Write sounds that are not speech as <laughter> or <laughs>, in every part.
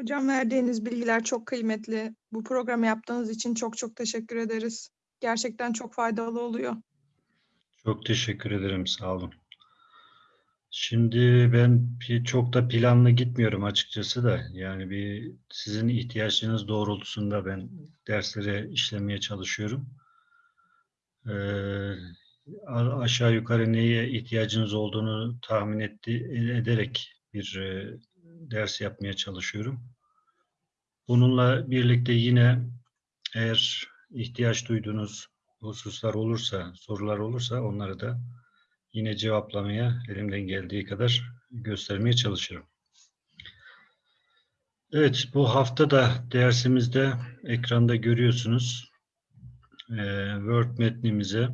Hocam verdiğiniz bilgiler çok kıymetli. Bu programı yaptığınız için çok çok teşekkür ederiz. Gerçekten çok faydalı oluyor. Çok teşekkür ederim, sağ olun. Şimdi ben çok da planlı gitmiyorum açıkçası da. Yani bir sizin ihtiyaçlarınız doğrultusunda ben derslere işlemeye çalışıyorum. Ee, aşağı yukarı neye ihtiyacınız olduğunu tahmin etti, ederek bir e, ders yapmaya çalışıyorum. Bununla birlikte yine eğer ihtiyaç duyduğunuz hususlar olursa, sorular olursa onları da yine cevaplamaya elimden geldiği kadar göstermeye çalışırım. Evet, bu hafta da dersimizde ekranda görüyorsunuz. Ee, Word metnimize,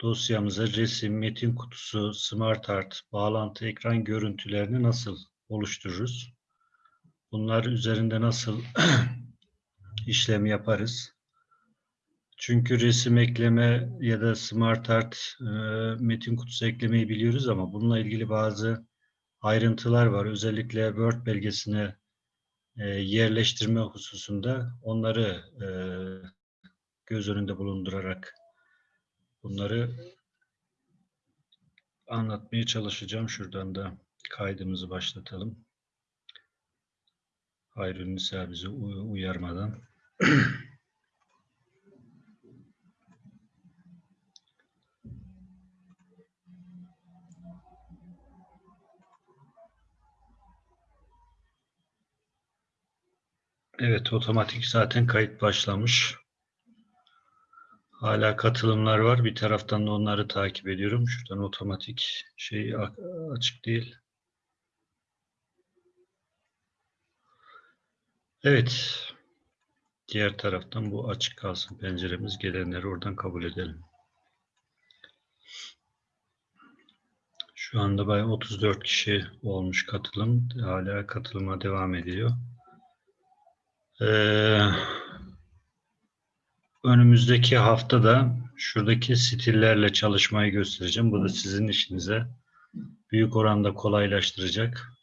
dosyamıza resim, metin kutusu, smart art, bağlantı ekran görüntülerini nasıl oluştururuz? Bunlar üzerinde nasıl <clears throat> işlem yaparız? Çünkü resim ekleme ya da smart art e, metin kutusu eklemeyi biliyoruz ama bununla ilgili bazı ayrıntılar var. Özellikle Word belgesine e, yerleştirme hususunda onları e, göz önünde bulundurarak bunları anlatmaya çalışacağım. Şuradan da kaydımızı başlatalım. Hayrun Nisa bizi uy- uyarmadan. <clears throat> Evet, otomatik zaten kayıt başlamış. Hala katılımlar var. Bir taraftan da onları takip ediyorum. Şuradan otomatik şey açık değil. Evet. Diğer taraftan bu açık kalsın penceremiz. Gelenleri oradan kabul edelim. Şu anda bayağı 34 kişi olmuş katılım. Hala katılıma devam ediyor. Ee, önümüzdeki haftada şuradaki stillerle çalışmayı göstereceğim. Bu da sizin işinize büyük oranda kolaylaştıracak.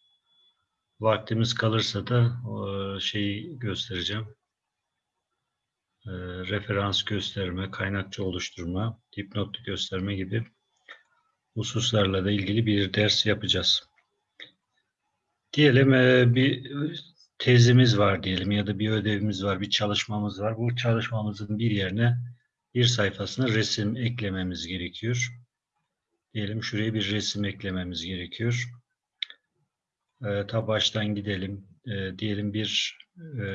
Vaktimiz kalırsa da o şeyi göstereceğim. Ee, referans gösterme, kaynakça oluşturma, dipnot gösterme gibi hususlarla da ilgili bir ders yapacağız. Diyelim e, bir tezimiz var diyelim ya da bir ödevimiz var, bir çalışmamız var. Bu çalışmamızın bir yerine bir sayfasına resim eklememiz gerekiyor. Diyelim şuraya bir resim eklememiz gerekiyor. E, ta baştan gidelim. E, diyelim bir e,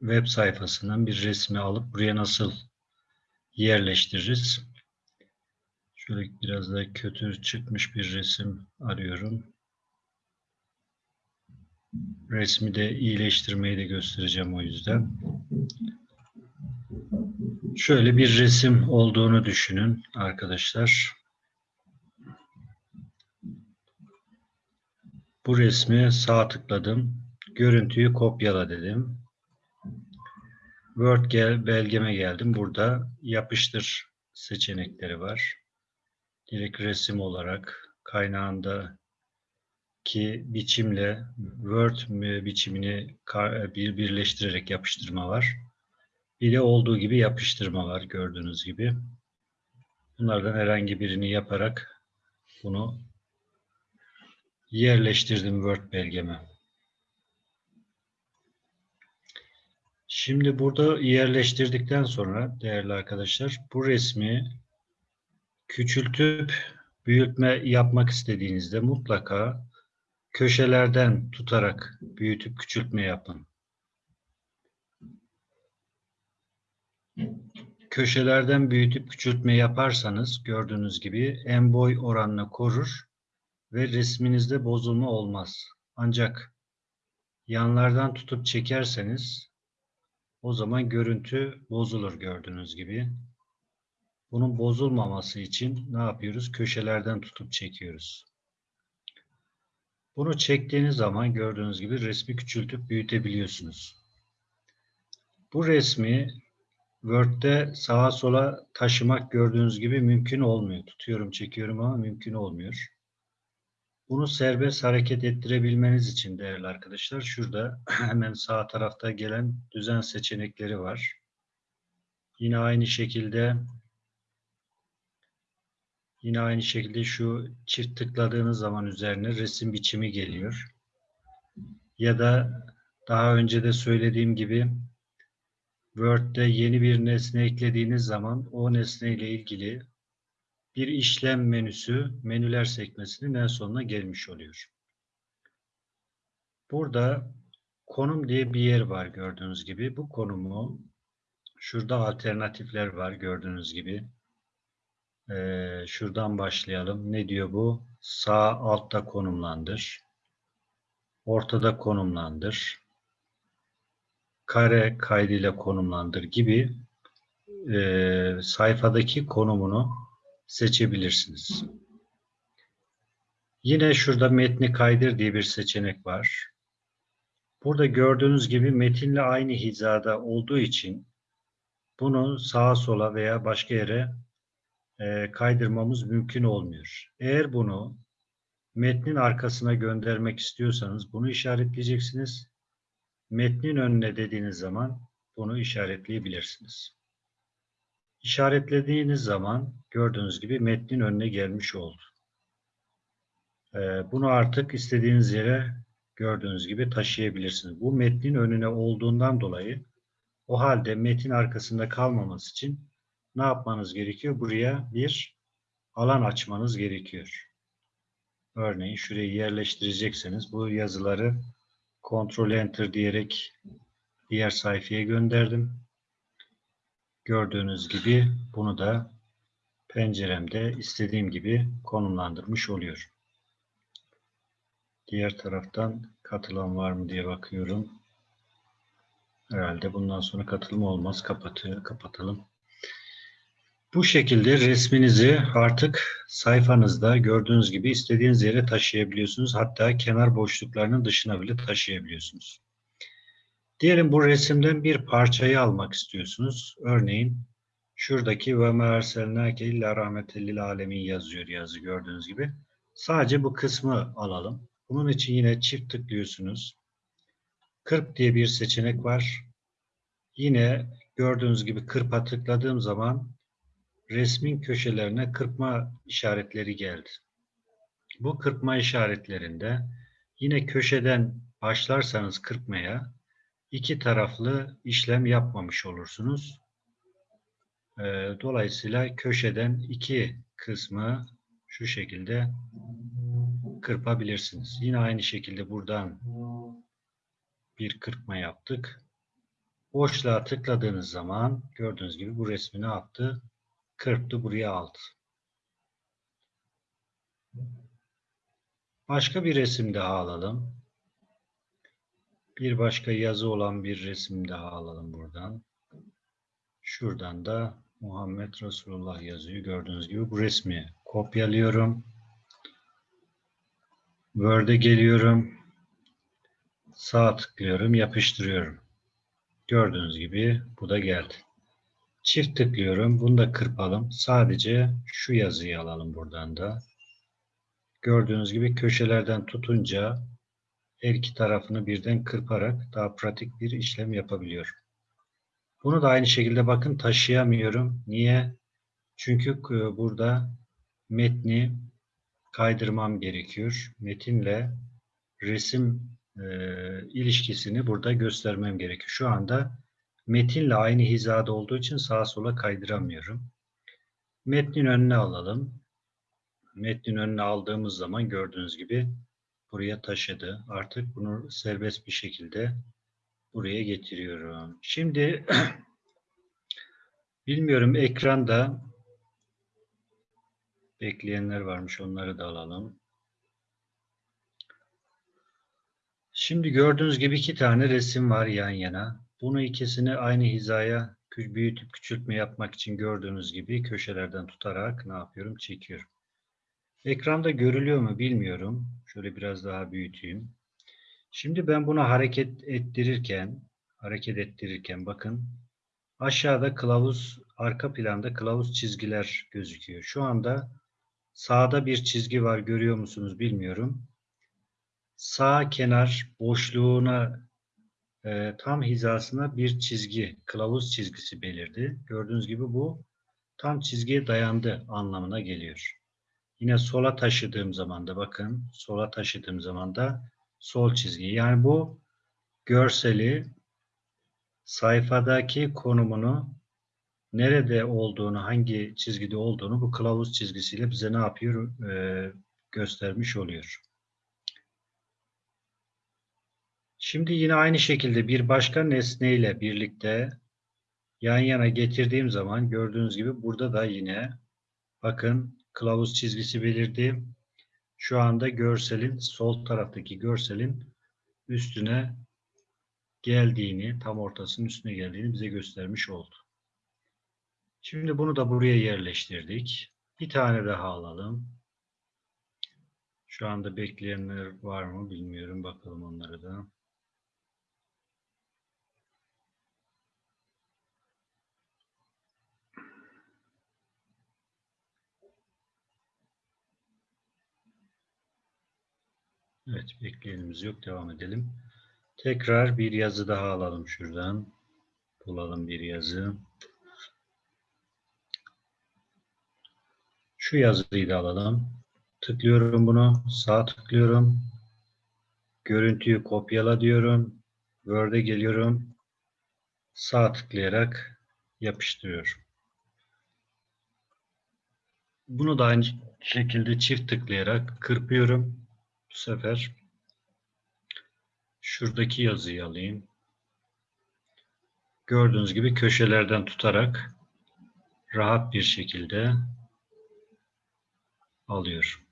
web sayfasından bir resmi alıp buraya nasıl yerleştiririz? Şöyle biraz da kötü çıkmış bir resim arıyorum. Resmi de iyileştirmeyi de göstereceğim o yüzden. Şöyle bir resim olduğunu düşünün arkadaşlar. Bu resmi sağ tıkladım. Görüntüyü kopyala dedim. Word gel, belgeme geldim. Burada yapıştır seçenekleri var. Direkt resim olarak kaynağında ki biçimle Word biçimini bir birleştirerek yapıştırma var. Bir de olduğu gibi yapıştırma var gördüğünüz gibi. Bunlardan herhangi birini yaparak bunu yerleştirdim Word belgeme. Şimdi burada yerleştirdikten sonra değerli arkadaşlar bu resmi küçültüp büyütme yapmak istediğinizde mutlaka köşelerden tutarak büyütüp küçültme yapın. Köşelerden büyütüp küçültme yaparsanız gördüğünüz gibi en boy oranını korur ve resminizde bozulma olmaz. Ancak yanlardan tutup çekerseniz o zaman görüntü bozulur gördüğünüz gibi. Bunun bozulmaması için ne yapıyoruz? Köşelerden tutup çekiyoruz. Bunu çektiğiniz zaman gördüğünüz gibi resmi küçültüp büyütebiliyorsunuz. Bu resmi Word'de sağa sola taşımak gördüğünüz gibi mümkün olmuyor. Tutuyorum, çekiyorum ama mümkün olmuyor. Bunu serbest hareket ettirebilmeniz için değerli arkadaşlar şurada <clears throat> hemen sağ tarafta gelen düzen seçenekleri var. Yine aynı şekilde yine aynı şekilde şu çift tıkladığınız zaman üzerine resim biçimi geliyor. Ya da daha önce de söylediğim gibi Word'de yeni bir nesne eklediğiniz zaman o nesne ile ilgili bir işlem menüsü menüler sekmesinin en sonuna gelmiş oluyor. Burada konum diye bir yer var gördüğünüz gibi. Bu konumu şurada alternatifler var gördüğünüz gibi. Ee, şuradan başlayalım. Ne diyor bu? Sağ altta konumlandır. Ortada konumlandır. Kare kaydıyla konumlandır gibi e, sayfadaki konumunu seçebilirsiniz. Yine şurada metni kaydır diye bir seçenek var. Burada gördüğünüz gibi metinle aynı hizada olduğu için bunu sağa sola veya başka yere e, kaydırmamız mümkün olmuyor. Eğer bunu metnin arkasına göndermek istiyorsanız bunu işaretleyeceksiniz. Metnin önüne dediğiniz zaman bunu işaretleyebilirsiniz. İşaretlediğiniz zaman gördüğünüz gibi metnin önüne gelmiş oldu. Ee, bunu artık istediğiniz yere gördüğünüz gibi taşıyabilirsiniz. Bu metnin önüne olduğundan dolayı o halde metin arkasında kalmaması için ne yapmanız gerekiyor? Buraya bir alan açmanız gerekiyor. Örneğin şurayı yerleştirecekseniz bu yazıları Ctrl Enter diyerek diğer sayfaya gönderdim. Gördüğünüz gibi bunu da penceremde istediğim gibi konumlandırmış oluyor. Diğer taraftan katılan var mı diye bakıyorum. Herhalde bundan sonra katılım olmaz. Kapatıyor, kapatalım. Bu şekilde resminizi artık sayfanızda gördüğünüz gibi istediğiniz yere taşıyabiliyorsunuz. Hatta kenar boşluklarının dışına bile taşıyabiliyorsunuz. Diyelim bu resimden bir parçayı almak istiyorsunuz. Örneğin şuradaki ve merselnake illa rahmetellil alemin yazıyor yazı gördüğünüz gibi. Sadece bu kısmı alalım. Bunun için yine çift tıklıyorsunuz. Kırp diye bir seçenek var. Yine gördüğünüz gibi kırpa tıkladığım zaman resmin köşelerine kırpma işaretleri geldi. Bu kırpma işaretlerinde yine köşeden başlarsanız kırpmaya iki taraflı işlem yapmamış olursunuz. Ee, dolayısıyla köşeden iki kısmı şu şekilde kırpabilirsiniz. Yine aynı şekilde buradan bir kırpma yaptık. Boşluğa tıkladığınız zaman gördüğünüz gibi bu resmi ne yaptı? Kırptı buraya aldı. Başka bir resim daha alalım. Bir başka yazı olan bir resim daha alalım buradan. Şuradan da Muhammed Resulullah yazıyor. Gördüğünüz gibi bu resmi kopyalıyorum. Word'e geliyorum. Sağ tıklıyorum, yapıştırıyorum. Gördüğünüz gibi bu da geldi. Çift tıklıyorum. Bunu da kırpalım. Sadece şu yazıyı alalım buradan da. Gördüğünüz gibi köşelerden tutunca her iki tarafını birden kırparak daha pratik bir işlem yapabiliyorum. Bunu da aynı şekilde bakın taşıyamıyorum. Niye? Çünkü burada metni kaydırmam gerekiyor. Metinle resim e, ilişkisini burada göstermem gerekiyor. Şu anda metinle aynı hizada olduğu için sağa sola kaydıramıyorum. Metnin önüne alalım. Metnin önüne aldığımız zaman gördüğünüz gibi buraya taşıdı. Artık bunu serbest bir şekilde buraya getiriyorum. Şimdi <clears throat> bilmiyorum ekranda bekleyenler varmış onları da alalım. Şimdi gördüğünüz gibi iki tane resim var yan yana. Bunu ikisini aynı hizaya büyütüp küçültme yapmak için gördüğünüz gibi köşelerden tutarak ne yapıyorum? Çekiyorum. Ekranda görülüyor mu bilmiyorum. Şöyle biraz daha büyüteyim. Şimdi ben bunu hareket ettirirken, hareket ettirirken bakın aşağıda kılavuz, arka planda kılavuz çizgiler gözüküyor. Şu anda sağda bir çizgi var görüyor musunuz bilmiyorum. sağ kenar boşluğuna e, tam hizasına bir çizgi, kılavuz çizgisi belirdi. Gördüğünüz gibi bu tam çizgiye dayandı anlamına geliyor. Yine sola taşıdığım zaman da bakın sola taşıdığım zaman da sol çizgi. Yani bu görseli sayfadaki konumunu nerede olduğunu, hangi çizgide olduğunu bu kılavuz çizgisiyle bize ne yapıyor? Ee, göstermiş oluyor. Şimdi yine aynı şekilde bir başka nesneyle birlikte yan yana getirdiğim zaman gördüğünüz gibi burada da yine bakın kılavuz çizgisi belirdi. Şu anda görselin sol taraftaki görselin üstüne geldiğini, tam ortasının üstüne geldiğini bize göstermiş oldu. Şimdi bunu da buraya yerleştirdik. Bir tane daha alalım. Şu anda bekleyenler var mı bilmiyorum. Bakalım onlara da. Evet, bekleyenimiz yok. Devam edelim. Tekrar bir yazı daha alalım şuradan. Bulalım bir yazı. Şu yazıyı da alalım. Tıklıyorum bunu. Sağ tıklıyorum. Görüntüyü kopyala diyorum. Word'e geliyorum. Sağ tıklayarak yapıştırıyorum. Bunu da aynı şekilde çift tıklayarak kırpıyorum. Bu sefer şuradaki yazıyı alayım. Gördüğünüz gibi köşelerden tutarak rahat bir şekilde alıyor.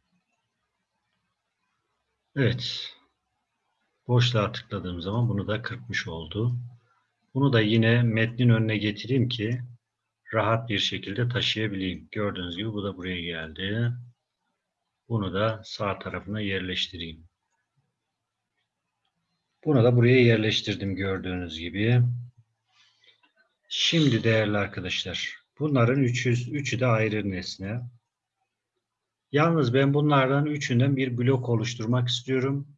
Evet. Boşluğa tıkladığım zaman bunu da kırpmış oldu. Bunu da yine metnin önüne getireyim ki rahat bir şekilde taşıyabileyim. Gördüğünüz gibi bu da buraya geldi. Bunu da sağ tarafına yerleştireyim. Bunu da buraya yerleştirdim gördüğünüz gibi. Şimdi değerli arkadaşlar, bunların üçü, üçü de ayrı nesne. Yalnız ben bunlardan üçünden bir blok oluşturmak istiyorum.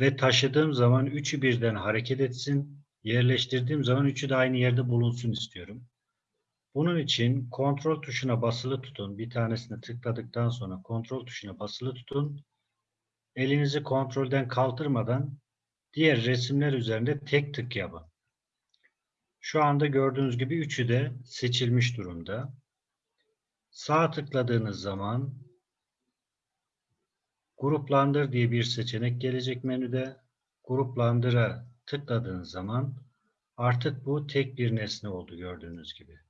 Ve taşıdığım zaman üçü birden hareket etsin. Yerleştirdiğim zaman üçü de aynı yerde bulunsun istiyorum. Bunun için kontrol tuşuna basılı tutun. Bir tanesini tıkladıktan sonra kontrol tuşuna basılı tutun. Elinizi kontrolden kaldırmadan diğer resimler üzerinde tek tık yapın. Şu anda gördüğünüz gibi üçü de seçilmiş durumda. Sağ tıkladığınız zaman gruplandır diye bir seçenek gelecek menüde. Gruplandıra tıkladığınız zaman artık bu tek bir nesne oldu gördüğünüz gibi.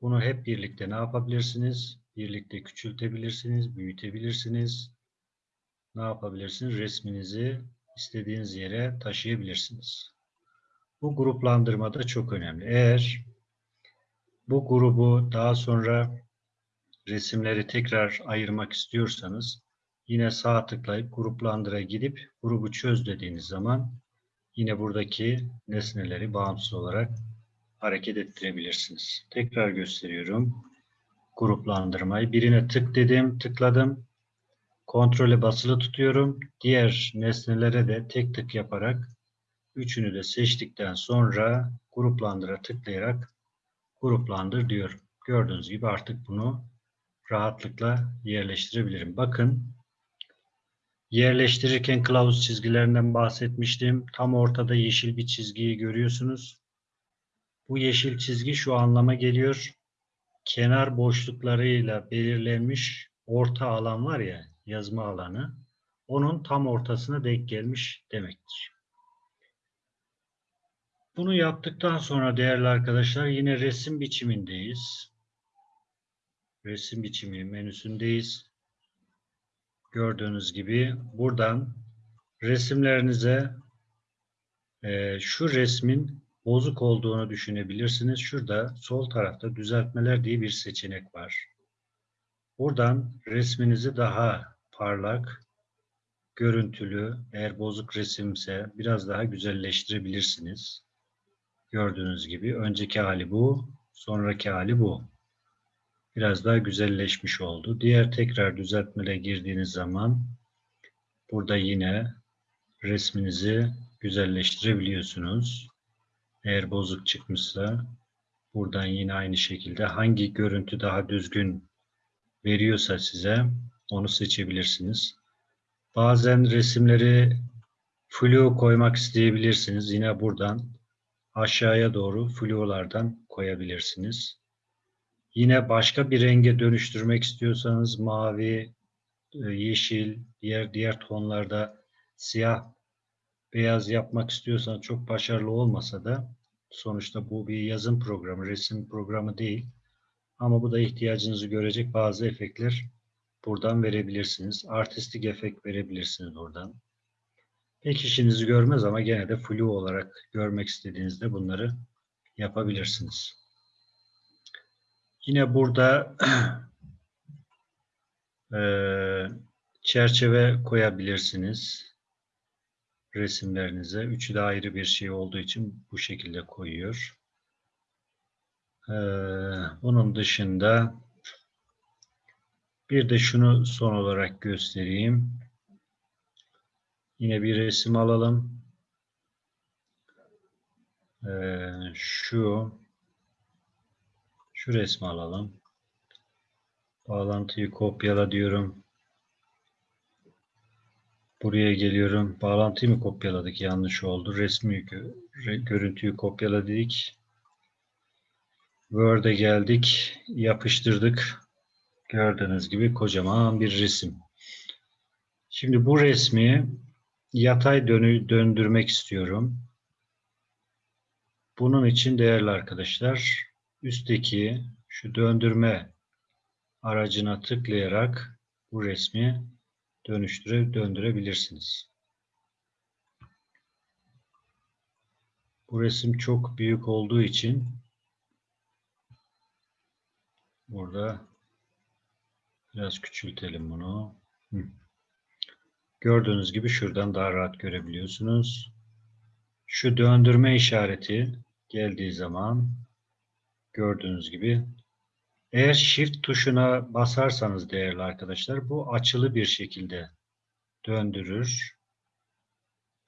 Bunu hep birlikte ne yapabilirsiniz? Birlikte küçültebilirsiniz, büyütebilirsiniz. Ne yapabilirsiniz? Resminizi istediğiniz yere taşıyabilirsiniz. Bu gruplandırma da çok önemli. Eğer bu grubu daha sonra resimleri tekrar ayırmak istiyorsanız yine sağ tıklayıp gruplandıra gidip grubu çöz dediğiniz zaman yine buradaki nesneleri bağımsız olarak hareket ettirebilirsiniz. Tekrar gösteriyorum. Gruplandırmayı. Birine tık dedim, tıkladım. Kontrole basılı tutuyorum. Diğer nesnelere de tek tık yaparak üçünü de seçtikten sonra gruplandıra tıklayarak gruplandır diyorum. Gördüğünüz gibi artık bunu rahatlıkla yerleştirebilirim. Bakın yerleştirirken kılavuz çizgilerinden bahsetmiştim. Tam ortada yeşil bir çizgiyi görüyorsunuz. Bu yeşil çizgi şu anlama geliyor. Kenar boşluklarıyla belirlenmiş orta alan var ya yazma alanı. Onun tam ortasına denk gelmiş demektir. Bunu yaptıktan sonra değerli arkadaşlar yine resim biçimindeyiz. Resim biçimi menüsündeyiz. Gördüğünüz gibi buradan resimlerinize e, şu resmin bozuk olduğunu düşünebilirsiniz. Şurada sol tarafta düzeltmeler diye bir seçenek var. Buradan resminizi daha parlak, görüntülü, eğer bozuk resimse biraz daha güzelleştirebilirsiniz. Gördüğünüz gibi önceki hali bu, sonraki hali bu. Biraz daha güzelleşmiş oldu. Diğer tekrar düzeltmele girdiğiniz zaman Burada yine resminizi güzelleştirebiliyorsunuz. Eğer bozuk çıkmışsa buradan yine aynı şekilde hangi görüntü daha düzgün veriyorsa size onu seçebilirsiniz. Bazen resimleri flu koymak isteyebilirsiniz. Yine buradan aşağıya doğru fluolardan koyabilirsiniz. Yine başka bir renge dönüştürmek istiyorsanız mavi, e, yeşil, diğer diğer tonlarda siyah, beyaz yapmak istiyorsanız çok başarılı olmasa da sonuçta bu bir yazım programı, resim programı değil. Ama bu da ihtiyacınızı görecek bazı efektler buradan verebilirsiniz. Artistik efekt verebilirsiniz buradan. Pek işinizi görmez ama gene de flu olarak görmek istediğinizde bunları yapabilirsiniz. Yine burada <clears throat> eee, çerçeve koyabilirsiniz resimlerinize. Üçü de ayrı bir şey olduğu için bu şekilde koyuyor. Bunun dışında bir de şunu son olarak göstereyim. Yine bir resim alalım. Eee, şu şu resmi alalım. Bağlantıyı kopyala diyorum. Buraya geliyorum. Bağlantıyı mı kopyaladık? Yanlış oldu. Resmi gö- re- görüntüyü kopyala dedik. Word'e geldik. Yapıştırdık. Gördüğünüz gibi kocaman bir resim. Şimdi bu resmi yatay dönü döndürmek istiyorum. Bunun için değerli arkadaşlar üstteki şu döndürme aracına tıklayarak bu resmi dönüştüre döndürebilirsiniz. Bu resim çok büyük olduğu için burada biraz küçültelim bunu. Gördüğünüz gibi şuradan daha rahat görebiliyorsunuz. Şu döndürme işareti geldiği zaman gördüğünüz gibi eğer Shift tuşuna basarsanız değerli arkadaşlar bu açılı bir şekilde döndürür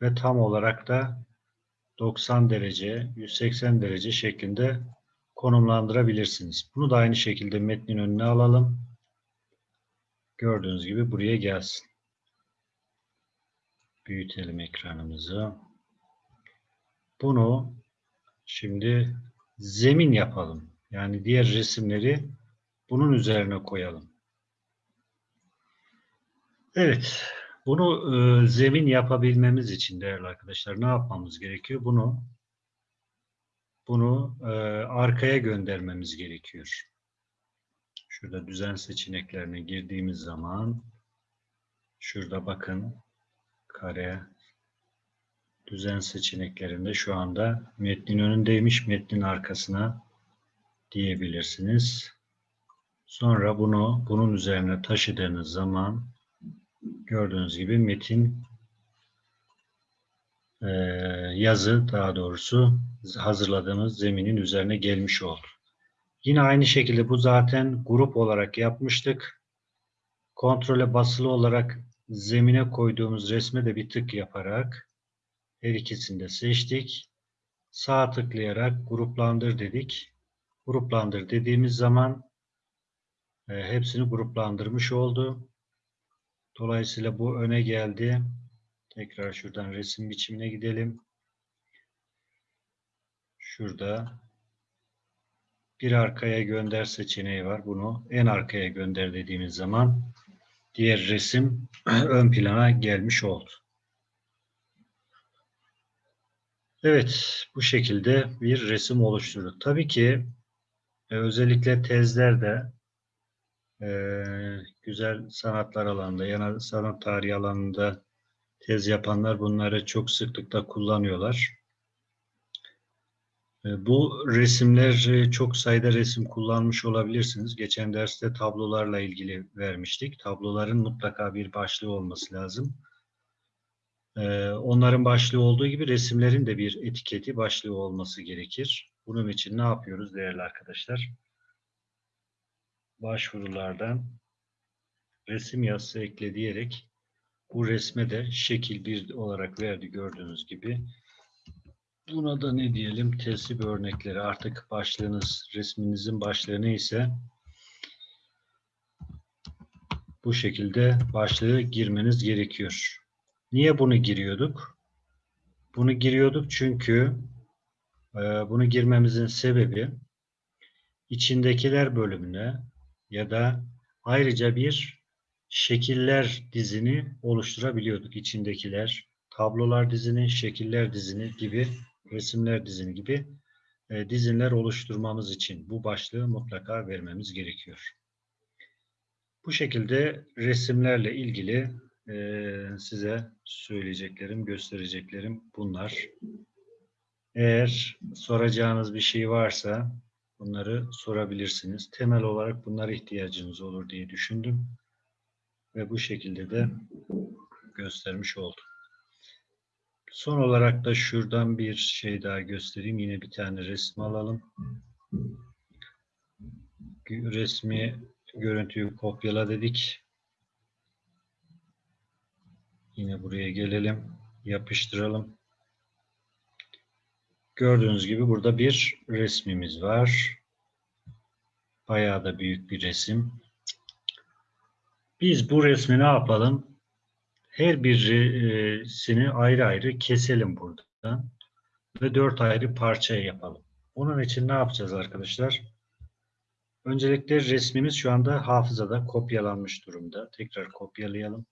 ve tam olarak da 90 derece, 180 derece şeklinde konumlandırabilirsiniz. Bunu da aynı şekilde metnin önüne alalım. Gördüğünüz gibi buraya gelsin. Büyütelim ekranımızı. Bunu şimdi zemin yapalım. Yani diğer resimleri bunun üzerine koyalım. Evet. Bunu e, zemin yapabilmemiz için değerli arkadaşlar ne yapmamız gerekiyor? Bunu bunu e, arkaya göndermemiz gerekiyor. Şurada düzen seçeneklerine girdiğimiz zaman şurada bakın kare düzen seçeneklerinde şu anda metnin önündeymiş. Metnin arkasına diyebilirsiniz. Sonra bunu bunun üzerine taşıdığınız zaman gördüğünüz gibi metin e, yazı daha doğrusu hazırladığımız zeminin üzerine gelmiş oldu. Yine aynı şekilde bu zaten grup olarak yapmıştık. Kontrole basılı olarak zemine koyduğumuz resme de bir tık yaparak her ikisini de seçtik. Sağ tıklayarak gruplandır dedik. Gruplandır dediğimiz zaman e, hepsini gruplandırmış oldu. Dolayısıyla bu öne geldi. Tekrar şuradan resim biçimine gidelim. Şurada bir arkaya gönder seçeneği var. Bunu en arkaya gönder dediğimiz zaman diğer resim <clears throat> ön plana gelmiş oldu. Evet, bu şekilde bir resim oluşturduk. Tabii ki e, özellikle tezlerde e, güzel sanatlar alanında, yani sanat tarihi alanında tez yapanlar bunları çok sıklıkla kullanıyorlar. E, bu resimler e, çok sayıda resim kullanmış olabilirsiniz. Geçen derste tablolarla ilgili vermiştik. Tabloların mutlaka bir başlığı olması lazım. E, onların başlığı olduğu gibi resimlerin de bir etiketi, başlığı olması gerekir. Bunun için ne yapıyoruz değerli arkadaşlar? Başvurulardan resim yazısı ekle diyerek Bu resme de şekil 1 olarak verdi gördüğünüz gibi. Buna da ne diyelim? Tesip örnekleri. Artık başlığınız, resminizin başlığı neyse bu şekilde başlığı girmeniz gerekiyor. Niye bunu giriyorduk? Bunu giriyorduk çünkü bunu girmemizin sebebi içindekiler bölümüne ya da ayrıca bir şekiller dizini oluşturabiliyorduk. İçindekiler, tablolar dizini, şekiller dizini gibi, resimler dizini gibi e, dizinler oluşturmamız için bu başlığı mutlaka vermemiz gerekiyor. Bu şekilde resimlerle ilgili e, size söyleyeceklerim, göstereceklerim bunlar. Eğer soracağınız bir şey varsa bunları sorabilirsiniz. Temel olarak bunlara ihtiyacınız olur diye düşündüm. Ve bu şekilde de göstermiş oldum. Son olarak da şuradan bir şey daha göstereyim. Yine bir tane resim alalım. Resmi görüntüyü kopyala dedik. Yine buraya gelelim. Yapıştıralım. Gördüğünüz gibi burada bir resmimiz var. Bayağı da büyük bir resim. Biz bu resmi ne yapalım? Her birisini ayrı ayrı keselim buradan. Ve dört ayrı parçaya yapalım. Onun için ne yapacağız arkadaşlar? Öncelikle resmimiz şu anda hafızada kopyalanmış durumda. Tekrar kopyalayalım.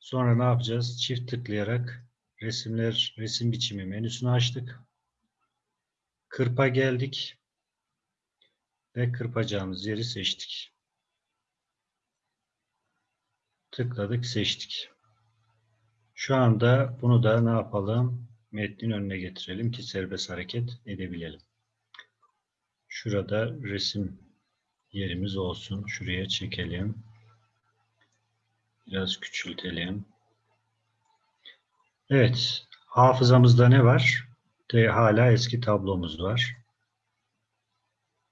Sonra ne yapacağız? Çift tıklayarak resimler, resim biçimi menüsünü açtık. Kırpa geldik. Ve kırpacağımız yeri seçtik. Tıkladık, seçtik. Şu anda bunu da ne yapalım? Metnin önüne getirelim ki serbest hareket edebilelim. Şurada resim yerimiz olsun. Şuraya çekelim. Biraz küçültelim. Evet. Hafızamızda ne var? De, hala eski tablomuz var.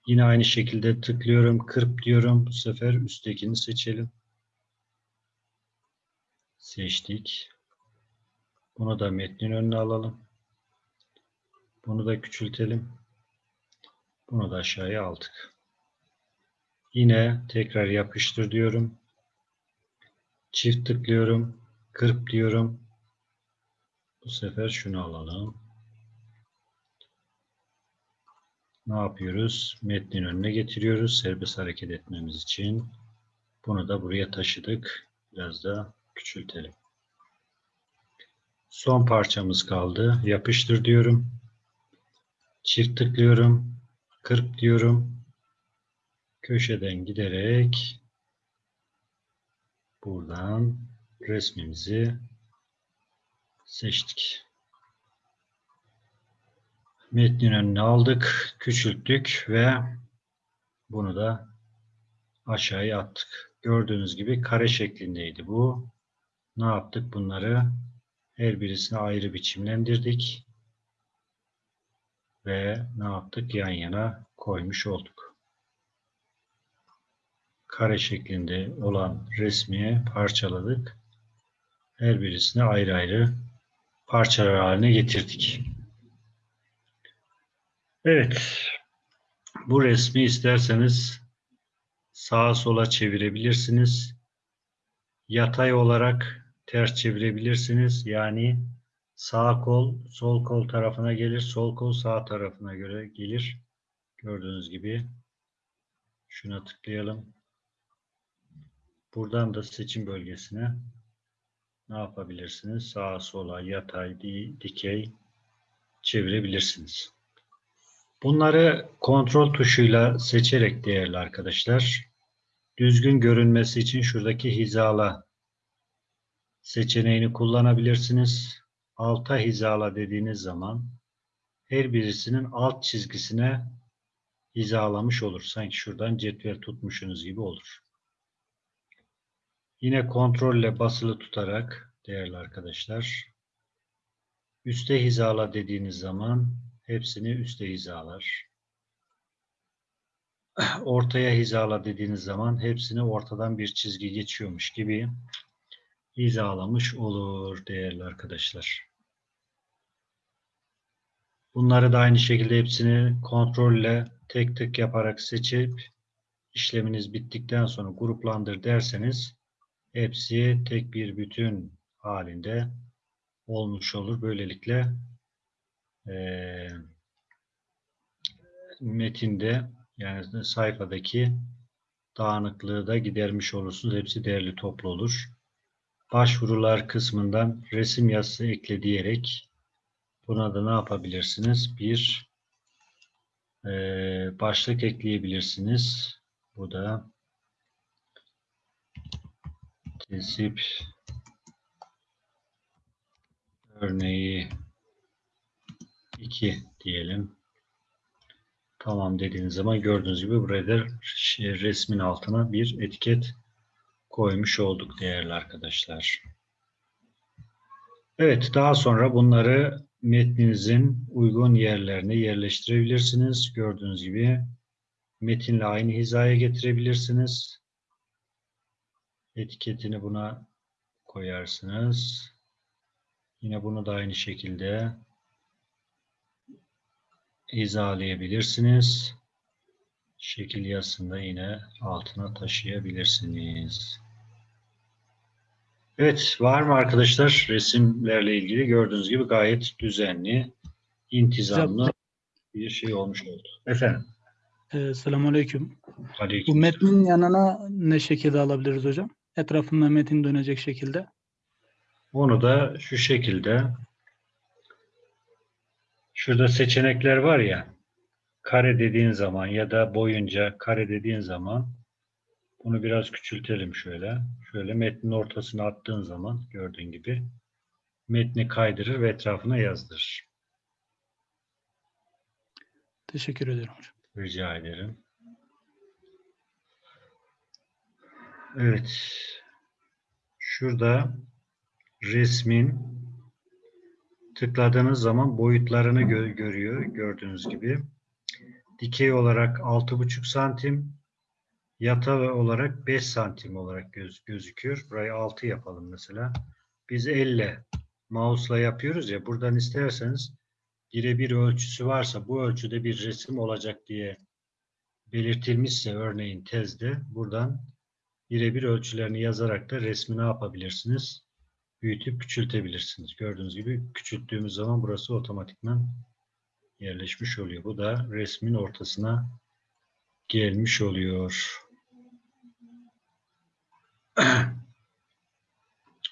Yine aynı şekilde tıklıyorum. Kırp diyorum. Bu sefer üsttekini seçelim. Seçtik. Bunu da metnin önüne alalım. Bunu da küçültelim. Bunu da aşağıya aldık. Yine tekrar yapıştır diyorum. Çift tıklıyorum. Kırp diyorum. Bu sefer şunu alalım. Ne yapıyoruz? Metnin önüne getiriyoruz. Serbest hareket etmemiz için. Bunu da buraya taşıdık. Biraz da küçültelim. Son parçamız kaldı. Yapıştır diyorum. Çift tıklıyorum. Kırp diyorum. Köşeden giderek buradan resmimizi seçtik. Metnin önüne aldık, küçülttük ve bunu da aşağıya attık. Gördüğünüz gibi kare şeklindeydi bu. Ne yaptık? Bunları her birisine ayrı biçimlendirdik. Ve ne yaptık? Yan yana koymuş olduk. Kare şeklinde olan resmi parçaladık. Her birisine ayrı ayrı parçalar haline getirdik. Evet. Bu resmi isterseniz sağa sola çevirebilirsiniz. Yatay olarak ters çevirebilirsiniz. Yani sağ kol sol kol tarafına gelir, sol kol sağ tarafına göre gelir. Gördüğünüz gibi şuna tıklayalım. Buradan da seçim bölgesine ne yapabilirsiniz? Sağa sola, yatay, dikey çevirebilirsiniz. Bunları kontrol tuşuyla seçerek değerli arkadaşlar, düzgün görünmesi için şuradaki hizala seçeneğini kullanabilirsiniz. Alta hizala dediğiniz zaman her birisinin alt çizgisine hizalamış olur. Sanki şuradan cetvel tutmuşsunuz gibi olur. Yine kontrolle basılı tutarak değerli arkadaşlar üste hizala dediğiniz zaman hepsini üste hizalar. Ortaya hizala dediğiniz zaman hepsini ortadan bir çizgi geçiyormuş gibi hizalamış olur değerli arkadaşlar. Bunları da aynı şekilde hepsini kontrolle tek tek yaparak seçip işleminiz bittikten sonra gruplandır derseniz hepsi tek bir bütün halinde olmuş olur. Böylelikle eee metinde yani sayfadaki dağınıklığı da gidermiş olursunuz. Hepsi değerli toplu olur. Başvurular kısmından resim yazısı ekle diyerek buna da ne yapabilirsiniz? Bir eee, başlık ekleyebilirsiniz. Bu da tesip örneği 2 diyelim. Tamam dediğiniz zaman gördüğünüz gibi buraya da şey, resmin altına bir etiket koymuş olduk değerli arkadaşlar. Evet, daha sonra bunları metninizin uygun yerlerine yerleştirebilirsiniz. Gördüğünüz gibi metinle aynı hizaya getirebilirsiniz. Etiketini buna koyarsınız. Yine bunu da aynı şekilde hizalayabilirsiniz. Şekil yazısında yine altına taşıyabilirsiniz. Evet, var mı arkadaşlar resimlerle ilgili gördüğünüz gibi gayet düzenli, intizamlı bir şey olmuş oldu. Efendim, Ee, Selamünaleyküm. Bu aleyküm. metnin yanına ne şekilde alabiliriz hocam? Etrafında metin dönecek şekilde. Onu da şu şekilde şurada seçenekler var ya kare dediğin zaman ya da boyunca kare dediğin zaman bunu biraz küçültelim şöyle. Şöyle metnin ortasına attığın zaman gördüğün gibi metni kaydırır ve etrafına yazdırır. Teşekkür ederim hocam. Rica ederim. Evet. Şurada resmin tıkladığınız zaman boyutlarını gö- görüyor. Gördüğünüz gibi. Dikey olarak 6,5 santim, yatay olarak 5 santim olarak göz gözüküyor. Burayı 6 yapalım mesela. Biz elle mouse'la yapıyoruz ya. Buradan isterseniz birebir ölçüsü varsa bu ölçüde bir resim olacak diye belirtilmişse örneğin tezde buradan birebir ölçülerini yazarak da resmi ne yapabilirsiniz? Büyütüp küçültebilirsiniz. Gördüğünüz gibi küçülttüğümüz zaman burası otomatikman yerleşmiş oluyor. Bu da resmin ortasına gelmiş oluyor. <clears throat>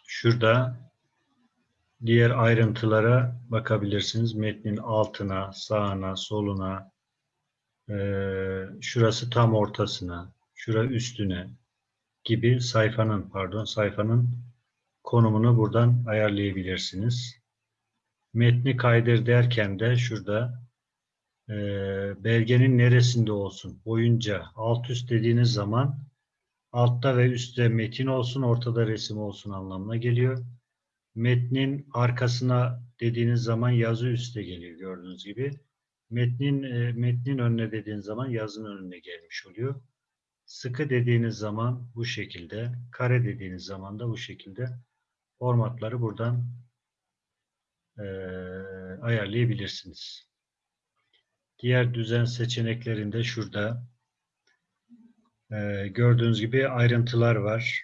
Şurada diğer ayrıntılara bakabilirsiniz. Metnin altına, sağına, soluna, şurası tam ortasına, şura üstüne gibi sayfanın pardon sayfanın konumunu buradan ayarlayabilirsiniz. Metni kaydır derken de şurada eee, belgenin neresinde olsun boyunca alt üst dediğiniz zaman altta ve üstte metin olsun ortada resim olsun anlamına geliyor. Metnin arkasına dediğiniz zaman yazı üstte geliyor gördüğünüz gibi. Metnin e, metnin önüne dediğiniz zaman yazının önüne gelmiş oluyor. Sıkı dediğiniz zaman bu şekilde, kare dediğiniz zaman da bu şekilde formatları buradan e, ayarlayabilirsiniz. Diğer düzen seçeneklerinde şurada e, gördüğünüz gibi ayrıntılar var.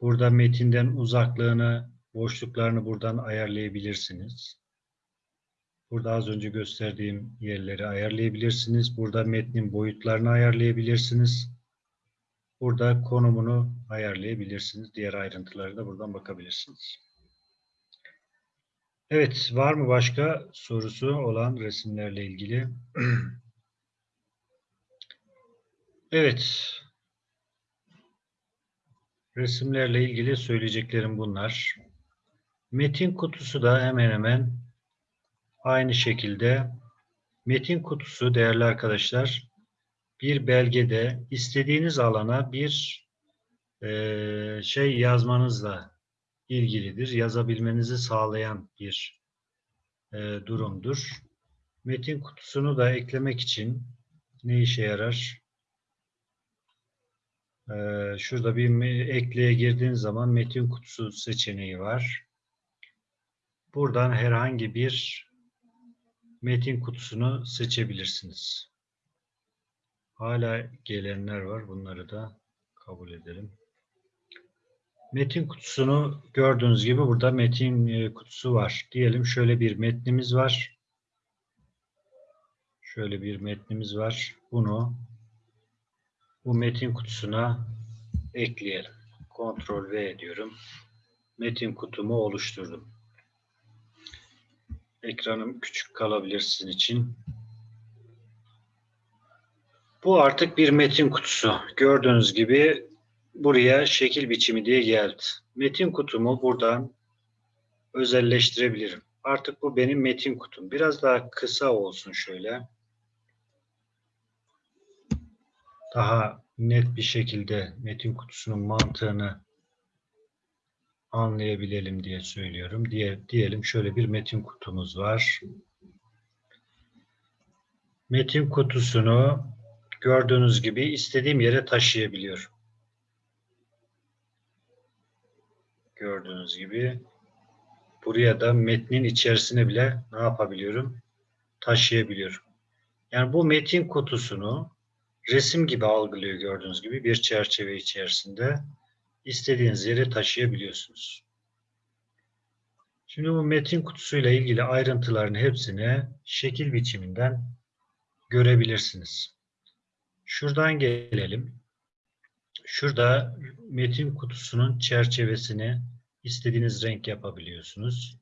Burada metinden uzaklığını, boşluklarını buradan ayarlayabilirsiniz. Burada az önce gösterdiğim yerleri ayarlayabilirsiniz. Burada metnin boyutlarını ayarlayabilirsiniz. Burada konumunu ayarlayabilirsiniz. Diğer ayrıntıları da buradan bakabilirsiniz. Evet, var mı başka sorusu olan resimlerle ilgili? <clears throat> Evet. Resimlerle ilgili söyleyeceklerim bunlar. Metin kutusu da hemen hemen aynı şekilde metin kutusu değerli arkadaşlar bir belgede istediğiniz alana bir eee, şey yazmanızla ilgilidir. Yazabilmenizi sağlayan bir eee, durumdur. Metin kutusunu da eklemek için ne işe yarar? Ee, şurada bir ekleye girdiğiniz zaman metin kutusu seçeneği var. Buradan herhangi bir metin kutusunu seçebilirsiniz. Hala gelenler var. Bunları da kabul edelim. Metin kutusunu gördüğünüz gibi burada metin e, kutusu var. Diyelim şöyle bir metnimiz var. Şöyle bir metnimiz var. Bunu bu metin kutusuna ekleyelim. Ctrl V diyorum. Metin kutumu oluşturdum. Ekranım küçük kalabilir sizin için. Bu artık bir metin kutusu. Gördüğünüz gibi buraya şekil biçimi diye geldi. Metin kutumu buradan özelleştirebilirim. Artık bu benim metin kutum. Biraz daha kısa olsun şöyle. Daha net bir şekilde metin kutusunun mantığını anlayabilelim diye söylüyorum. Diye, diyelim şöyle bir metin kutumuz var. Metin kutusunu gördüğünüz gibi istediğim yere taşıyabiliyorum. Gördüğünüz gibi buraya da metnin içerisine bile ne yapabiliyorum? Taşıyabiliyorum. Yani bu metin kutusunu resim gibi algılıyor gördüğünüz gibi bir çerçeve içerisinde istediğiniz yere taşıyabiliyorsunuz. Şimdi bu metin kutusuyla ilgili ayrıntıların hepsini şekil biçiminden görebilirsiniz. Şuradan gelelim. Şurada metin kutusunun çerçevesini istediğiniz renk yapabiliyorsunuz.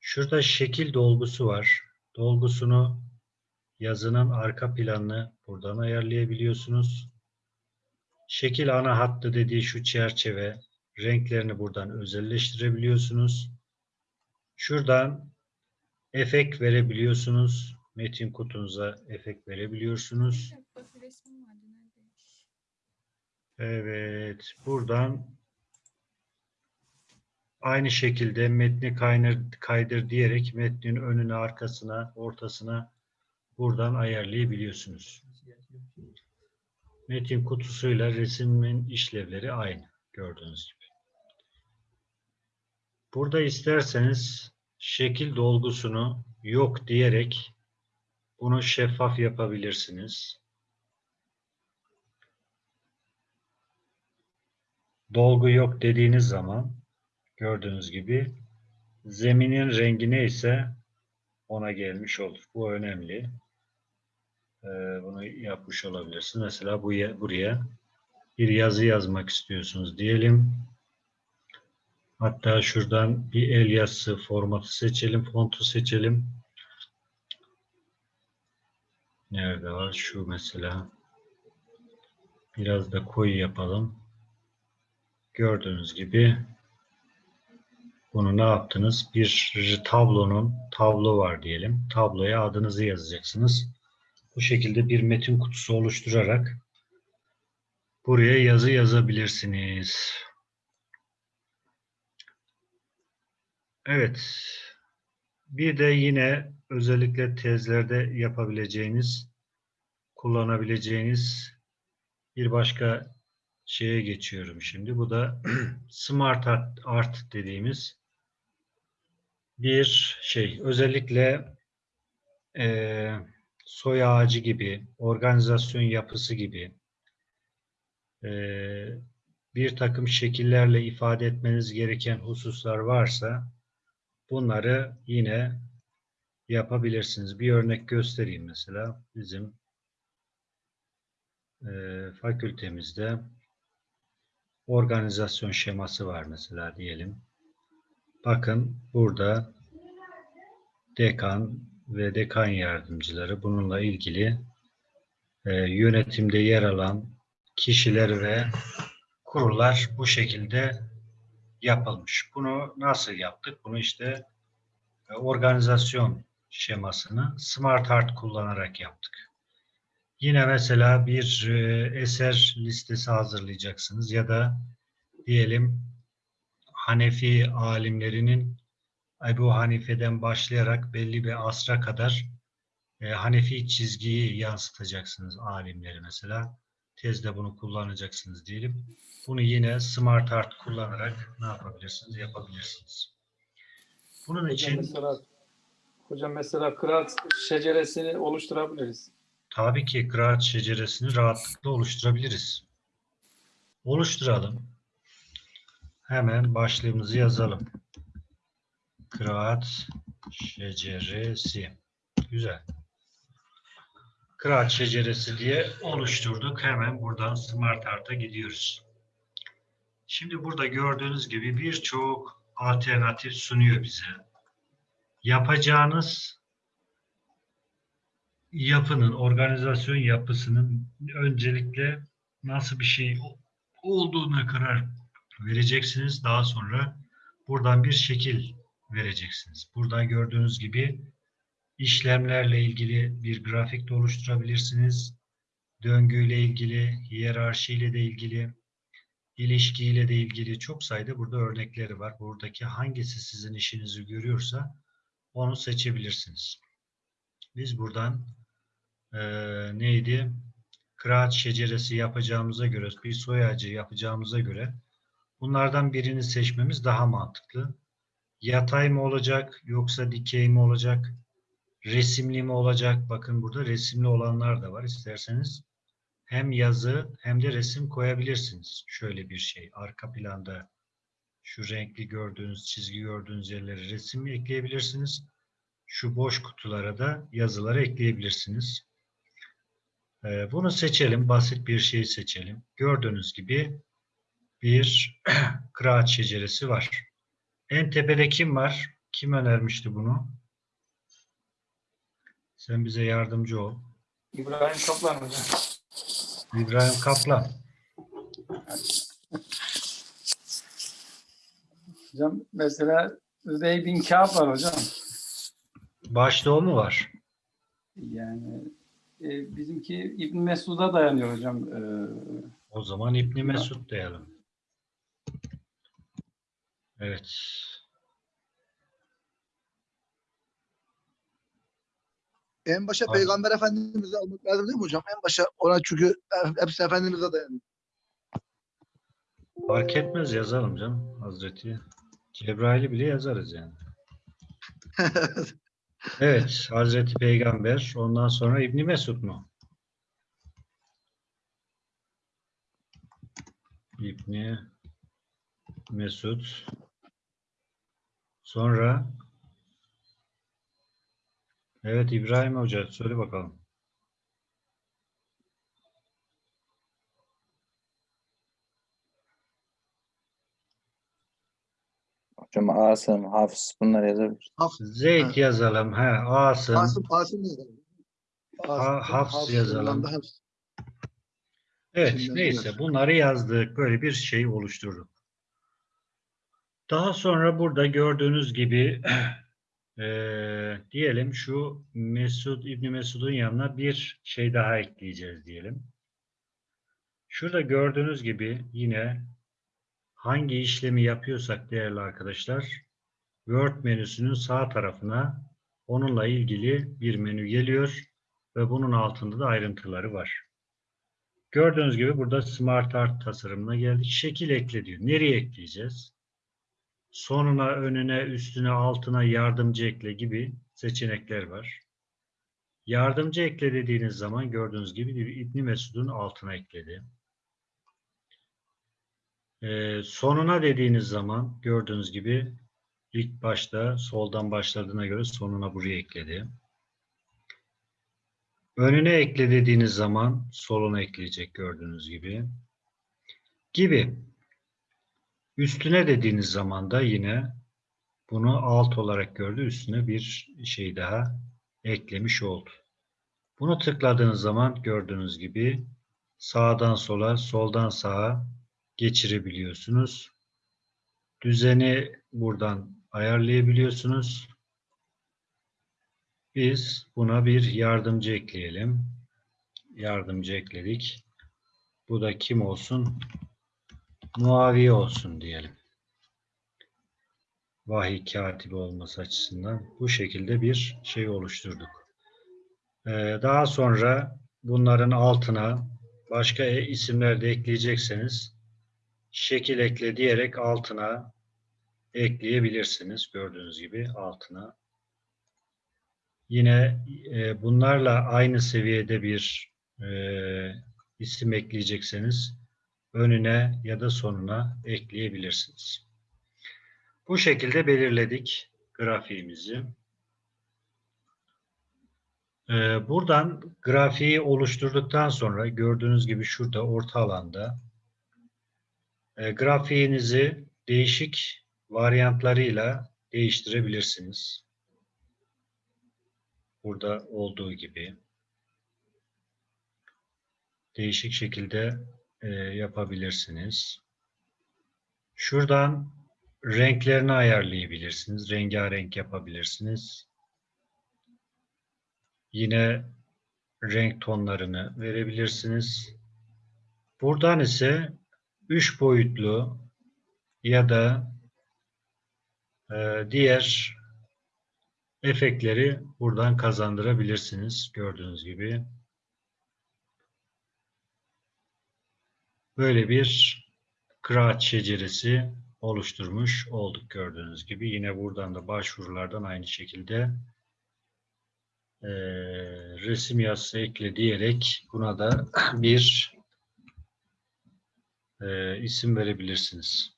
Şurada şekil dolgusu var. Dolgusunu yazının arka planını buradan ayarlayabiliyorsunuz. Şekil ana hattı dediği şu çerçeve renklerini buradan özelleştirebiliyorsunuz. Şuradan efekt verebiliyorsunuz. Metin kutunuza efekt verebiliyorsunuz. Evet, buradan aynı şekilde metni kaydır, kaydır diyerek metnin önüne, arkasına, ortasına buradan ayarlayabiliyorsunuz. Metin kutusuyla resmin işlevleri aynı gördüğünüz gibi. Burada isterseniz şekil dolgusunu yok diyerek bunu şeffaf yapabilirsiniz. dolgu yok dediğiniz zaman gördüğünüz gibi zeminin rengi neyse ona gelmiş olur. Bu önemli. Ee, bunu yapmış olabilirsiniz. Mesela bu buraya bir yazı yazmak istiyorsunuz diyelim. Hatta şuradan bir el yazısı formatı seçelim, fontu seçelim. Nerede var? Şu mesela. Biraz da koyu yapalım. Gördüğünüz gibi bunu ne yaptınız? Bir tablonun tablo var diyelim. Tabloya adınızı yazacaksınız. Bu şekilde bir metin kutusu oluşturarak buraya yazı yazabilirsiniz. Evet. Bir de yine özellikle tezlerde yapabileceğiniz, kullanabileceğiniz bir başka şeye geçiyorum şimdi. Bu da <clears throat> Smart Art, dediğimiz bir şey. Özellikle e, soy ağacı gibi, organizasyon yapısı gibi e, bir takım şekillerle ifade etmeniz gereken hususlar varsa bunları yine yapabilirsiniz. Bir örnek göstereyim mesela. Bizim e, fakültemizde organizasyon şeması var mesela diyelim. Bakın burada dekan ve dekan yardımcıları bununla ilgili e, yönetimde yer alan kişiler ve kurullar bu şekilde yapılmış. Bunu nasıl yaptık? Bunu işte e, organizasyon şemasını Smart Art kullanarak yaptık. Yine mesela bir e, eser listesi hazırlayacaksınız ya da diyelim Hanefi alimlerinin Ebu Hanife'den başlayarak belli bir asra kadar e, Hanefi çizgiyi yansıtacaksınız alimleri mesela. tezde bunu kullanacaksınız diyelim. Bunu yine Smart Art kullanarak ne yapabilirsiniz? Yapabilirsiniz. Bunun Hocam için mesela, hocam mesela kıraat şeceresini oluşturabiliriz. tabii ki kıraat şeceresini rahatlıkla oluşturabiliriz. Oluşturalım. Hemen başlığımızı yazalım. Kıraat şeceresi. Güzel. Kıraat şeceresi diye oluşturduk. Hemen buradan Smart Art'a gidiyoruz. Şimdi burada gördüğünüz gibi birçok alternatif sunuyor bize. Yapacağınız yapının, organizasyon yapısının öncelikle nasıl bir şey olduğuna karar vereceksiniz. Daha sonra buradan bir şekil vereceksiniz. Burada gördüğünüz gibi işlemlerle ilgili bir grafik de oluşturabilirsiniz. Döngüyle ilgili, hiyerarşiyle de ilgili, ilişkiyle de ilgili çok sayıda burada örnekleri var. Buradaki hangisi sizin işinizi görüyorsa onu seçebilirsiniz. Biz buradan eee, neydi? Kıraat şeceresi yapacağımıza göre, bir soy ağacı yapacağımıza göre bunlardan birini seçmemiz daha mantıklı. Yatay mı olacak yoksa dikey mi olacak? Resimli mi olacak? Bakın burada resimli olanlar da var. İsterseniz hem yazı hem de resim koyabilirsiniz. Şöyle bir şey. Arka planda şu renkli gördüğünüz, çizgi gördüğünüz yerlere resim ekleyebilirsiniz. Şu boş kutulara da yazıları ekleyebilirsiniz. Ee, bunu seçelim. Basit bir şey seçelim. Gördüğünüz gibi bir <clears throat> kıraat şeceresi var. En tepede kim var? Kim önermişti bunu? Sen bize yardımcı ol. İbrahim Kaplan hocam. İbrahim Kaplan. Hocam mesela Übey bin Kâb var hocam. Başta o mu var? Yani e, bizimki İbn Mesud'a dayanıyor hocam. E, O zaman İbni Mesud diyelim. Evet. En başa Abi. Peygamber Efendimiz'i almak lazım değil mi hocam? En başa ona çünkü hepsi Efendimiz'e dayanıyor. Fark etmez yazalım canım. Hazreti Cebrail'i bile yazarız yani. <laughs> Evet. Hazreti Peygamber. Ondan sonra İbni Mesud mu? İbni Mesud. Sonra Evet İbrahim Hoca söyle bakalım. Hocam Asım, Hafız bunlar yazabilir. Zeyd yazalım. He, Asım. Asım, Asım yazalım. Ha- Hafs yazalım. Hafs. Evet, Şimdi neyse bunları yazdık. Böyle bir şey oluşturduk. Daha sonra burada gördüğünüz gibi eee, <clears throat> diyelim şu Mesud İbni Mesud'un yanına bir şey daha ekleyeceğiz diyelim. Şurada gördüğünüz gibi yine hangi işlemi yapıyorsak değerli arkadaşlar Word menüsünün sağ tarafına onunla ilgili bir menü geliyor ve bunun altında da ayrıntıları var. Gördüğünüz gibi burada Smart Art tasarımına geldik. Şekil ekle diyor. Nereye ekleyeceğiz? Sonuna, önüne, üstüne, altına yardımcı ekle gibi seçenekler var. Yardımcı ekle dediğiniz zaman gördüğünüz gibi İbni Mesud'un altına ekledi. Ee, sonuna dediğiniz zaman gördüğünüz gibi ilk başta soldan başladığına göre sonuna buraya ekledi. Önüne ekle dediğiniz zaman soluna ekleyecek gördüğünüz gibi. Gibi. Üstüne dediğiniz zaman da yine bunu alt olarak gördü. Üstüne bir şey daha eklemiş oldu. Bunu tıkladığınız zaman gördüğünüz gibi sağdan sola, soldan sağa geçirebiliyorsunuz. Düzeni buradan ayarlayabiliyorsunuz. Biz buna bir yardımcı ekleyelim. Yardımcı ekledik. Bu da kim olsun? Muaviye olsun diyelim. Vahiy katibi olması açısından bu şekilde bir şey oluşturduk. Ee, daha sonra bunların altına başka e- isimler de ekleyecekseniz şekil ekle diyerek altına ekleyebilirsiniz. Gördüğünüz gibi altına. Yine e, bunlarla aynı seviyede bir e, isim ekleyecekseniz önüne ya da sonuna ekleyebilirsiniz. Bu şekilde belirledik grafiğimizi. Ee, Buradan grafiği oluşturduktan sonra gördüğünüz gibi şurada orta alanda e, grafiğinizi değişik varyantlarıyla değiştirebilirsiniz. Burada olduğu gibi değişik şekilde e, yapabilirsiniz. Şuradan renklerini ayarlayabilirsiniz. Rengarenk yapabilirsiniz. Yine renk tonlarını verebilirsiniz. Buradan ise üç boyutlu ya da e, diğer efektleri buradan kazandırabilirsiniz. Gördüğünüz gibi. Böyle bir kıraat şeceresi oluşturmuş olduk gördüğünüz gibi. Yine buradan da başvurulardan aynı şekilde eee, resim yazısı ekle diyerek buna da <clears throat> bir eee, isim verebilirsiniz.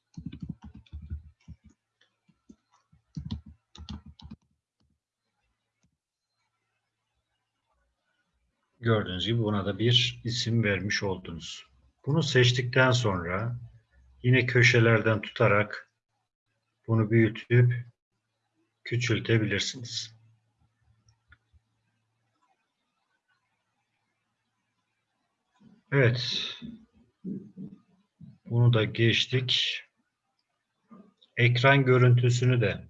Gördüğünüz gibi buna da bir isim vermiş oldunuz. Bunu seçtikten sonra yine köşelerden tutarak bunu büyütüp küçültebilirsiniz. Evet. Bunu da geçtik. Ekran görüntüsünü de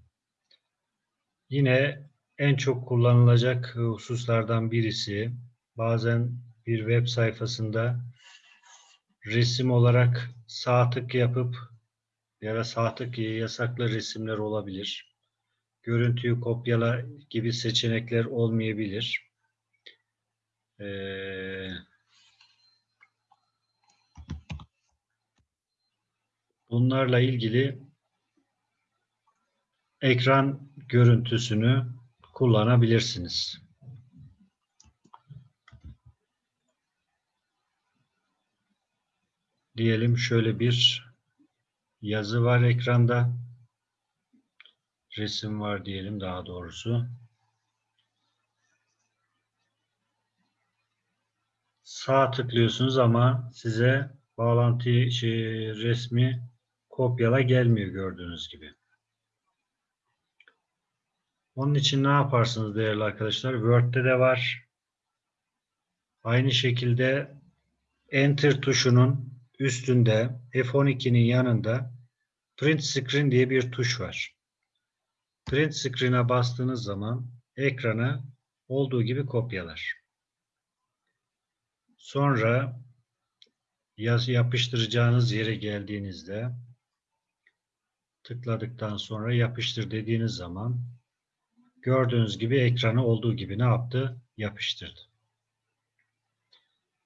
yine en çok kullanılacak hususlardan birisi bazen bir web sayfasında resim olarak sağ tık yapıp ya da sağ tık yasaklı resimler olabilir. Görüntüyü kopyala gibi seçenekler olmayabilir. Ee, bunlarla ilgili ekran görüntüsünü kullanabilirsiniz. Diyelim şöyle bir yazı var ekranda. Resim var diyelim daha doğrusu. Sağ tıklıyorsunuz ama size bağlantı şey, resmi kopyala gelmiyor gördüğünüz gibi. Onun için ne yaparsınız değerli arkadaşlar? Word'de de var. Aynı şekilde Enter tuşunun üstünde F12'nin yanında Print Screen diye bir tuş var. Print Screen'e bastığınız zaman ekranı olduğu gibi kopyalar. Sonra yapıştıracağınız yere geldiğinizde tıkladıktan sonra yapıştır dediğiniz zaman gördüğünüz gibi ekranı olduğu gibi ne yaptı? Yapıştırdı.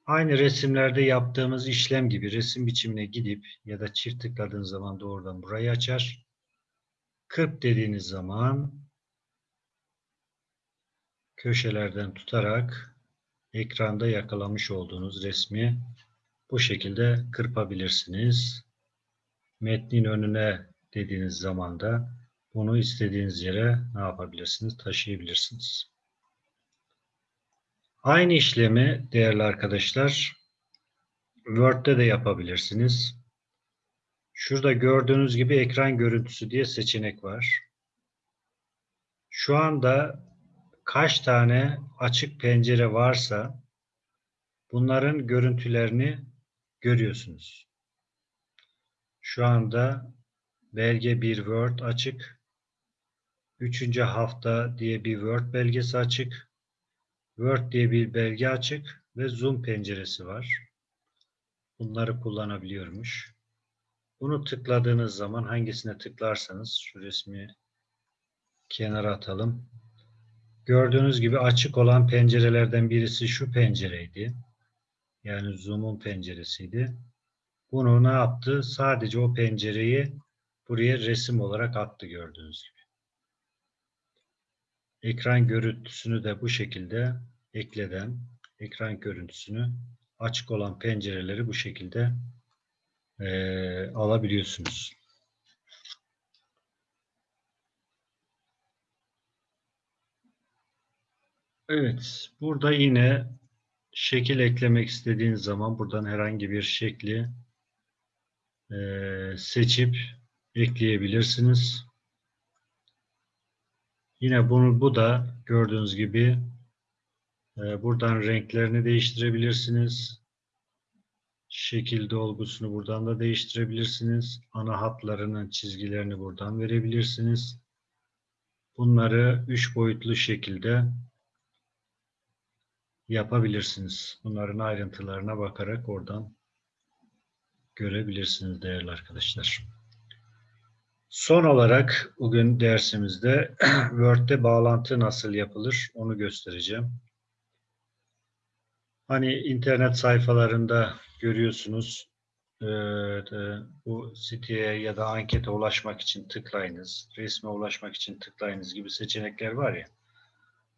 Aynı resimlerde yaptığımız işlem gibi resim biçimine gidip ya da çift tıkladığınız zaman doğrudan burayı açar. Kırp dediğiniz zaman köşelerden tutarak ekranda yakalamış olduğunuz resmi bu şekilde kırpabilirsiniz. Metnin önüne dediğiniz zaman da bunu istediğiniz yere ne yapabilirsiniz? Taşıyabilirsiniz. Aynı işlemi değerli arkadaşlar Word'de de yapabilirsiniz. Şurada gördüğünüz gibi ekran görüntüsü diye seçenek var. Şu anda kaç tane açık pencere varsa bunların görüntülerini görüyorsunuz. Şu anda belge bir Word açık. Üçüncü hafta diye bir Word belgesi açık. Word diye bir belge açık ve Zoom penceresi var. Bunları kullanabiliyormuş. Bunu tıkladığınız zaman hangisine tıklarsanız şu resmi kenara atalım. Gördüğünüz gibi açık olan pencerelerden birisi şu pencereydi. Yani Zoom'un penceresiydi. Bunu ne yaptı? Sadece o pencereyi buraya resim olarak attı gördüğünüz gibi. Ekran görüntüsünü de bu şekilde ekleden ekran görüntüsünü açık olan pencereleri bu şekilde eee, alabiliyorsunuz. Evet, burada yine şekil eklemek istediğiniz zaman buradan herhangi bir şekli eee, seçip ekleyebilirsiniz. Yine bunu bu da gördüğünüz gibi eee, buradan renklerini değiştirebilirsiniz. Şekil dolgusunu buradan da değiştirebilirsiniz. Ana hatlarının çizgilerini buradan verebilirsiniz. Bunları üç boyutlu şekilde yapabilirsiniz. Bunların ayrıntılarına bakarak oradan görebilirsiniz değerli arkadaşlar. Son olarak bugün dersimizde <clears throat> Word'de bağlantı nasıl yapılır onu göstereceğim. Hani internet sayfalarında görüyorsunuz e, bu siteye ya da ankete ulaşmak için tıklayınız, resme ulaşmak için tıklayınız gibi seçenekler var ya.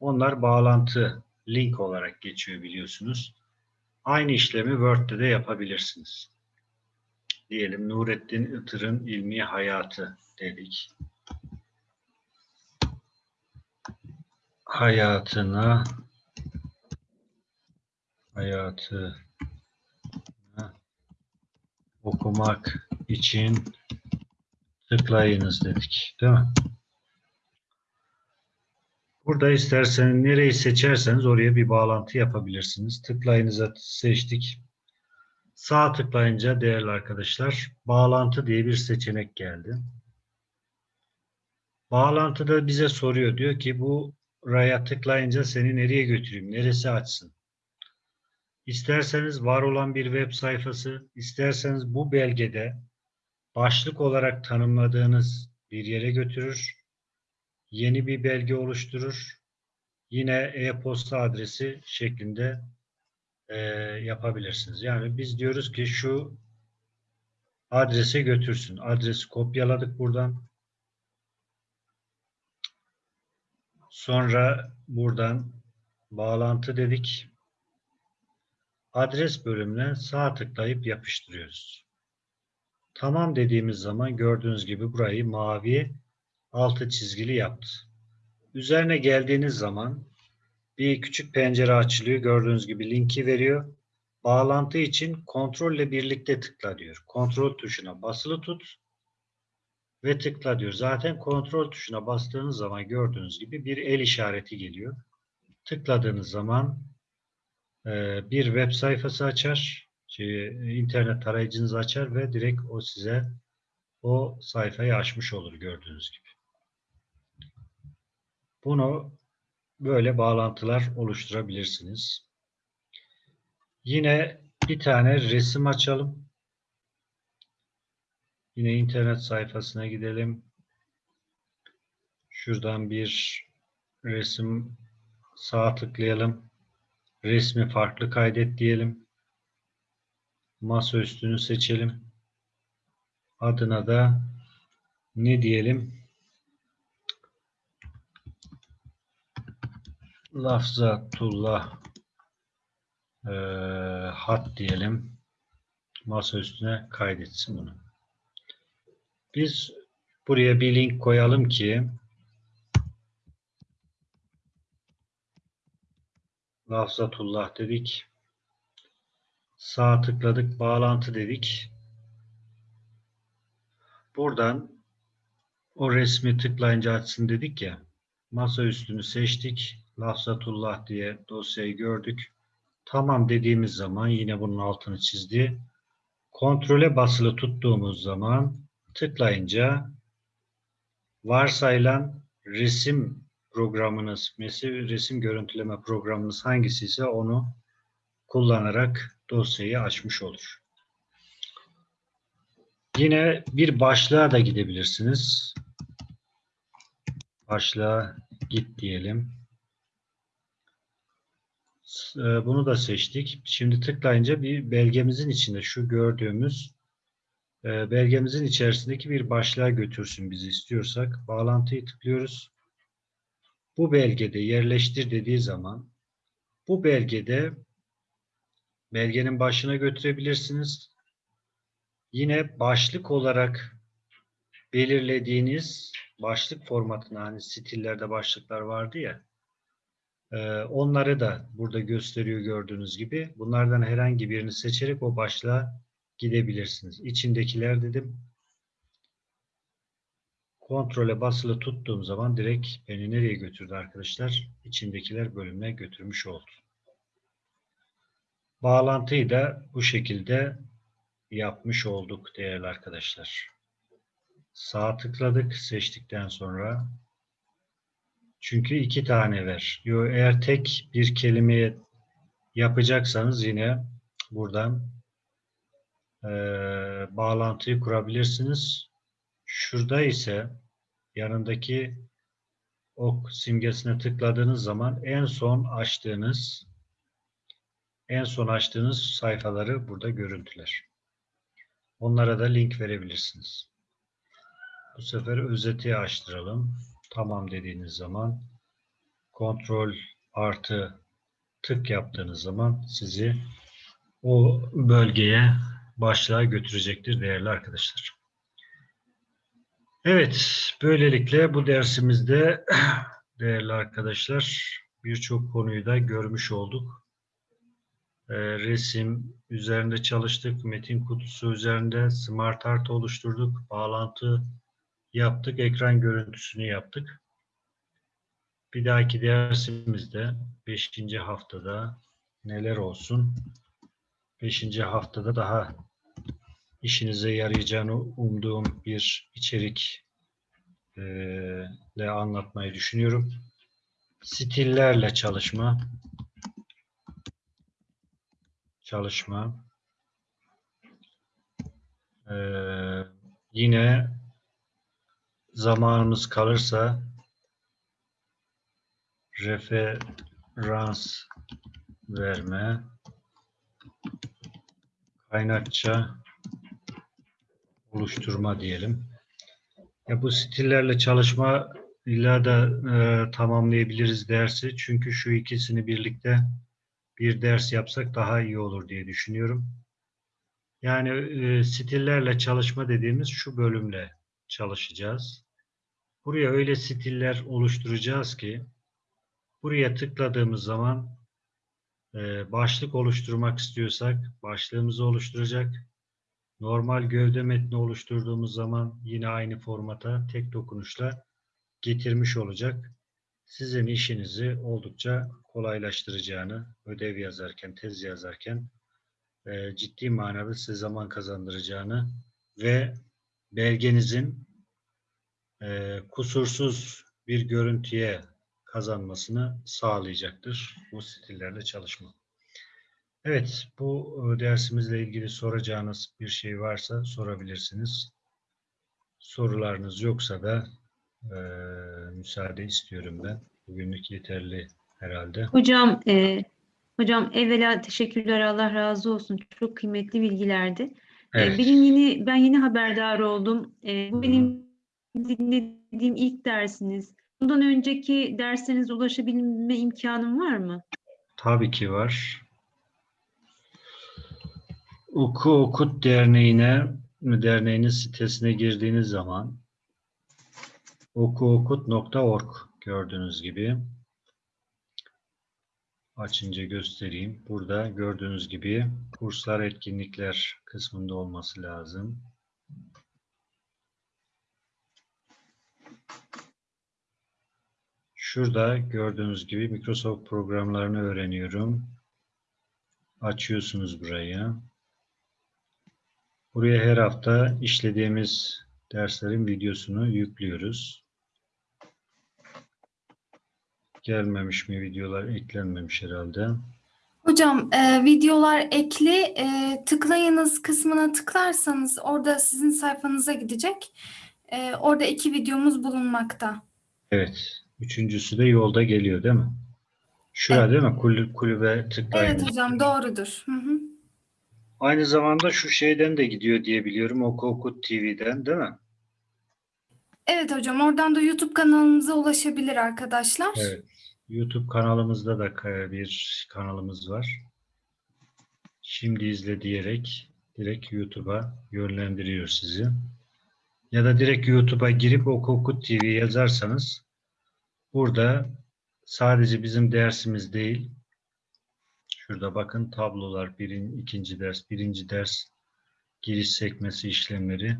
Onlar bağlantı link olarak geçiyor biliyorsunuz. Aynı işlemi Word'de de yapabilirsiniz. Diyelim Nurettin Itır'ın ilmi hayatı dedik. Hayatına hayatı okumak için tıklayınız dedik. Değil mi? Burada isterseniz nereyi seçerseniz oraya bir bağlantı yapabilirsiniz. Tıklayınıza seçtik. Sağ tıklayınca değerli arkadaşlar bağlantı diye bir seçenek geldi. Bağlantıda bize soruyor. Diyor ki bu raya tıklayınca seni nereye götüreyim? Neresi açsın? İsterseniz var olan bir web sayfası, isterseniz bu belgede başlık olarak tanımladığınız bir yere götürür. Yeni bir belge oluşturur. Yine e-posta adresi şeklinde e, yapabilirsiniz. Yani biz diyoruz ki şu adrese götürsün. Adresi kopyaladık buradan. Sonra buradan bağlantı dedik. Adres bölümüne sağ tıklayıp yapıştırıyoruz. Tamam dediğimiz zaman gördüğünüz gibi burayı mavi altı çizgili yaptı. Üzerine geldiğiniz zaman bir küçük pencere açılıyor. Gördüğünüz gibi linki veriyor. Bağlantı için kontrolle birlikte tıkla diyor. Kontrol tuşuna basılı tut ve tıkla diyor. Zaten kontrol tuşuna bastığınız zaman gördüğünüz gibi bir el işareti geliyor. Tıkladığınız zaman e, bir web sayfası açar. Şey, internet tarayıcınızı açar ve direkt o size o sayfayı açmış olur gördüğünüz gibi. Bunu böyle bağlantılar oluşturabilirsiniz. Yine bir tane resim açalım. Yine internet sayfasına gidelim. Şuradan bir resim sağa tıklayalım. Resmi farklı kaydet diyelim. Masa üstünü seçelim. Adına da ne diyelim? Lafzatullah e, hat diyelim. Masa üstüne kaydetsin bunu. Biz buraya bir link koyalım ki Lafzatullah dedik. Sağ tıkladık. Bağlantı dedik. Buradan o resmi tıklayınca açsın dedik ya. Masa üstünü seçtik. Lafzatullah diye dosyayı gördük. Tamam dediğimiz zaman yine bunun altını çizdi. Kontrole basılı tuttuğumuz zaman tıklayınca varsayılan resim programınız, resim görüntüleme programınız hangisi ise onu kullanarak dosyayı açmış olur. Yine bir başlığa da gidebilirsiniz. Başlığa git diyelim. E, bunu da seçtik. Şimdi tıklayınca bir belgemizin içinde şu gördüğümüz e, belgemizin içerisindeki bir başlığa götürsün bizi istiyorsak. Bağlantıyı tıklıyoruz. Bu belgede yerleştir dediği zaman bu belgede belgenin başına götürebilirsiniz. Yine başlık olarak belirlediğiniz başlık formatına hani stillerde başlıklar vardı ya ee, onları da burada gösteriyor gördüğünüz gibi. Bunlardan herhangi birini seçerek o başlığa gidebilirsiniz. İçindekiler dedim. Kontrole basılı tuttuğum zaman direkt beni nereye götürdü arkadaşlar? İçindekiler bölümüne götürmüş oldu. Bağlantıyı da bu şekilde yapmış olduk değerli arkadaşlar. Sağ tıkladık seçtikten sonra çünkü iki tane ver. Yo, eğer tek bir kelimeye yapacaksanız yine buradan eee, bağlantıyı kurabilirsiniz. Şurada ise yanındaki ok simgesine tıkladığınız zaman en son açtığınız en son açtığınız sayfaları burada görüntüler. Onlara da link verebilirsiniz. Bu sefer özeti açtıralım. Tamam dediğiniz zaman kontrol artı tık yaptığınız zaman sizi o bölgeye başlığa götürecektir değerli arkadaşlar. Evet, böylelikle bu dersimizde <clears throat> değerli arkadaşlar birçok konuyu da görmüş olduk. Ee, resim üzerinde çalıştık, metin kutusu üzerinde smart art oluşturduk, bağlantı yaptık, ekran görüntüsünü yaptık. Bir dahaki dersimizde 5. haftada neler olsun? 5. haftada daha işinize yarayacağını umduğum bir içerik eee, ile anlatmayı düşünüyorum. Stillerle çalışma çalışma Eee, yine zamanımız kalırsa referans verme kaynakça oluşturma diyelim. Ya bu stillerle çalışma illa da e, tamamlayabiliriz dersi. Çünkü şu ikisini birlikte bir ders yapsak daha iyi olur diye düşünüyorum. Yani e, stillerle çalışma dediğimiz şu bölümle çalışacağız. Buraya öyle stiller oluşturacağız ki buraya tıkladığımız zaman e, başlık oluşturmak istiyorsak başlığımızı oluşturacak. Normal gövde metni oluşturduğumuz zaman yine aynı formata tek dokunuşla getirmiş olacak. Sizin işinizi oldukça kolaylaştıracağını, ödev yazarken, tez yazarken e, ciddi manada size zaman kazandıracağını ve belgenizin e, kusursuz bir görüntüye kazanmasını sağlayacaktır bu stillerle çalışma. Evet, bu e, dersimizle ilgili soracağınız bir şey varsa sorabilirsiniz. Sorularınız yoksa da e, müsaade istiyorum ben. Bugünlük yeterli herhalde. Hocam, e, hocam evvela teşekkürler Allah razı olsun. Çok kıymetli bilgilerdi. E, Evet. benim yeni ben yeni haberdar oldum. E, bu benim dinlediğim ilk dersiniz. Bundan önceki derslerinize ulaşabilme imkanım var mı? Tabii ki var. Oku Okut Derneği'ne derneğinin sitesine girdiğiniz zaman okuokut.org gördüğünüz gibi açınca göstereyim. Burada gördüğünüz gibi kurslar, etkinlikler kısmında olması lazım. Şurada gördüğünüz gibi Microsoft programlarını öğreniyorum. Açıyorsunuz burayı. Buraya her hafta işlediğimiz derslerin videosunu yüklüyoruz. Gelmemiş mi videolar? Eklenmemiş herhalde. Hocam e, videolar ekli e, tıklayınız kısmına tıklarsanız orada sizin sayfanıza gidecek. E, orada iki videomuz bulunmakta. Evet. Üçüncüsü de yolda geliyor değil mi? Şurada değil mi? Kulüp, kulübe tıklayın. Evet hocam doğrudur. Hı hı. Aynı zamanda şu şeyden de gidiyor diye biliyorum. Oku Okut TV'den değil mi? Evet hocam oradan da YouTube kanalımıza ulaşabilir arkadaşlar. Evet. YouTube kanalımızda da bir kanalımız var. Şimdi izle diyerek direkt YouTube'a yönlendiriyor sizi. Ya da direkt YouTube'a girip Oku Okut TV yazarsanız burada sadece bizim dersimiz değil. Şurada bakın tablolar birin, ikinci ders, birinci ders giriş sekmesi işlemleri.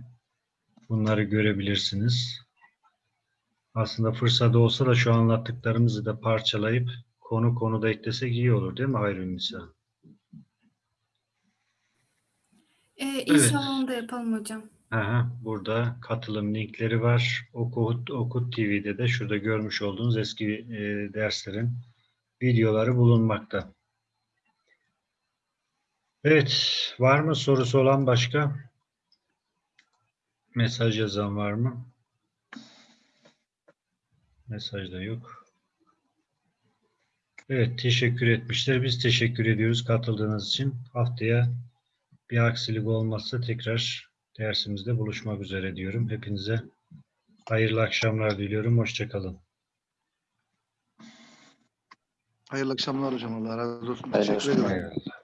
Bunları görebilirsiniz. Aslında fırsat olsa da şu anlattıklarımızı da parçalayıp konu konuda eklesek iyi olur değil mi Hayrünnisa? Ee, inşallah onu da yapalım hocam. Aha, burada katılım linkleri var. Okut, Okut TV'de de şurada görmüş olduğunuz eski e, derslerin videoları bulunmakta. Evet, var mı sorusu olan başka? Mesaj yazan var mı? Mesajda yok. Evet, teşekkür etmişler. Biz teşekkür ediyoruz katıldığınız için. Haftaya bir aksilik olmazsa tekrar dersimizde buluşmak üzere diyorum. Hepinize hayırlı akşamlar diliyorum. Hoşçakalın. Hayırlı akşamlar hocam. Allah razı olsun. Hayırlı Teşekkür ederim. Eyvallah.